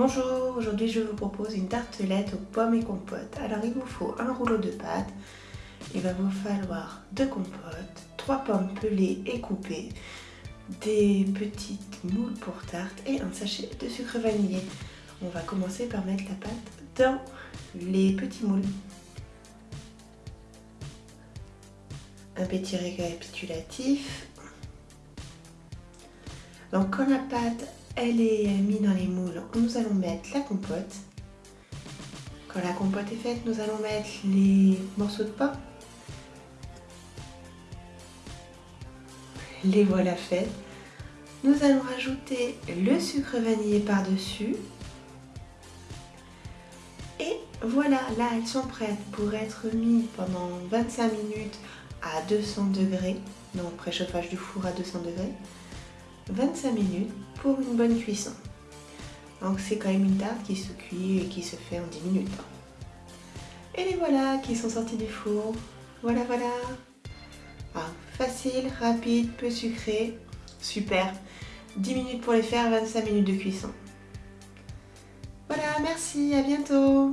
Bonjour, aujourd'hui je vous propose une tartelette aux pommes et compotes. Alors il vous faut un rouleau de pâte, il va vous falloir deux compotes, trois pommes pelées et coupées, des petites moules pour tarte et un sachet de sucre vanillé. On va commencer par mettre la pâte dans les petits moules. Un petit récapitulatif. Donc quand la pâte elle est mise dans les moules, nous allons mettre la compote. Quand la compote est faite, nous allons mettre les morceaux de pommes. Les voilà faits. Nous allons rajouter le sucre vanillé par-dessus. Et voilà, là elles sont prêtes pour être mises pendant 25 minutes à 200 degrés, donc préchauffage du four à 200 degrés. 25 minutes pour une bonne cuisson. Donc c'est quand même une tarte qui se cuit et qui se fait en 10 minutes. Et les voilà qui sont sortis du four. Voilà, voilà. Ah, facile, rapide, peu sucré. Super. 10 minutes pour les faire, 25 minutes de cuisson. Voilà, merci, à bientôt